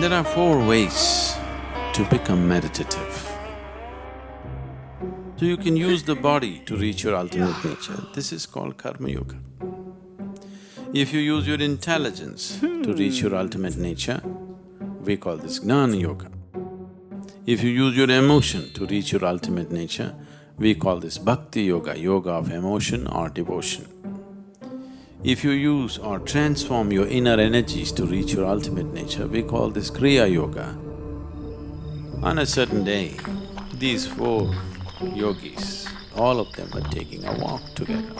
There are four ways to become meditative. So you can use the body to reach your ultimate nature, this is called karma yoga. If you use your intelligence to reach your ultimate nature, we call this jnana yoga. If you use your emotion to reach your ultimate nature, we call this bhakti yoga, yoga of emotion or devotion. If you use or transform your inner energies to reach your ultimate nature, we call this Kriya Yoga. On a certain day, these four yogis, all of them are taking a walk together.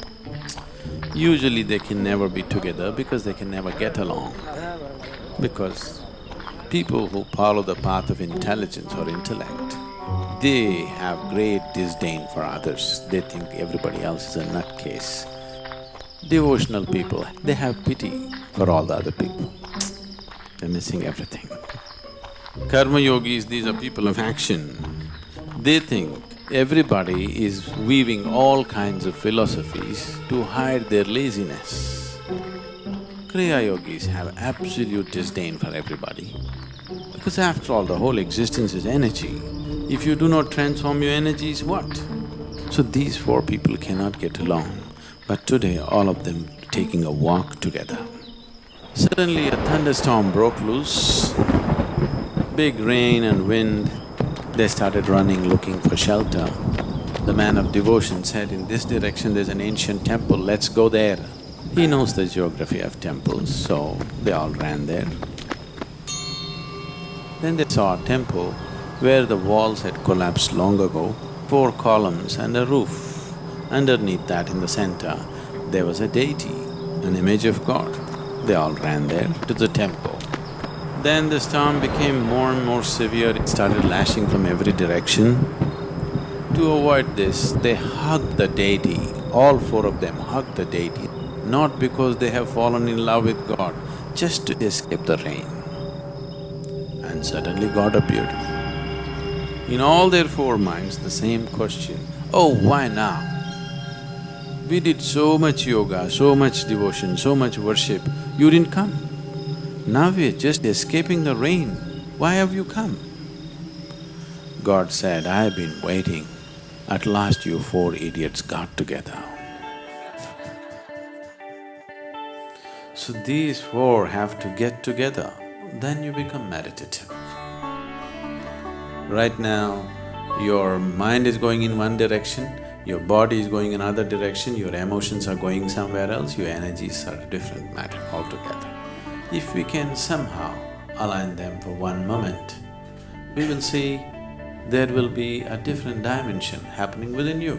Usually they can never be together because they can never get along. Because people who follow the path of intelligence or intellect, they have great disdain for others. They think everybody else is a nutcase. Devotional people, they have pity for all the other people. They're missing everything. Karma yogis, these are people of action. They think everybody is weaving all kinds of philosophies to hide their laziness. Kriya yogis have absolute disdain for everybody. Because after all, the whole existence is energy. If you do not transform your energies, what? So these four people cannot get along. But today, all of them taking a walk together. Suddenly a thunderstorm broke loose, big rain and wind. They started running looking for shelter. The man of devotion said, in this direction there's an ancient temple, let's go there. He knows the geography of temples, so they all ran there. Then they saw a temple where the walls had collapsed long ago, four columns and a roof. Underneath that in the center, there was a deity, an image of God. They all ran there to the temple. Then the storm became more and more severe, it started lashing from every direction. To avoid this, they hugged the deity, all four of them hugged the deity, not because they have fallen in love with God, just to escape the rain. And suddenly God appeared. In all their four minds, the same question, oh, why now? We did so much yoga, so much devotion, so much worship, you didn't come. Now we're just escaping the rain, why have you come? God said, I have been waiting. At last you four idiots got together. So these four have to get together, then you become meditative. Right now, your mind is going in one direction, your body is going in another direction, your emotions are going somewhere else, your energies are a different matter altogether. If we can somehow align them for one moment, we will see there will be a different dimension happening within you.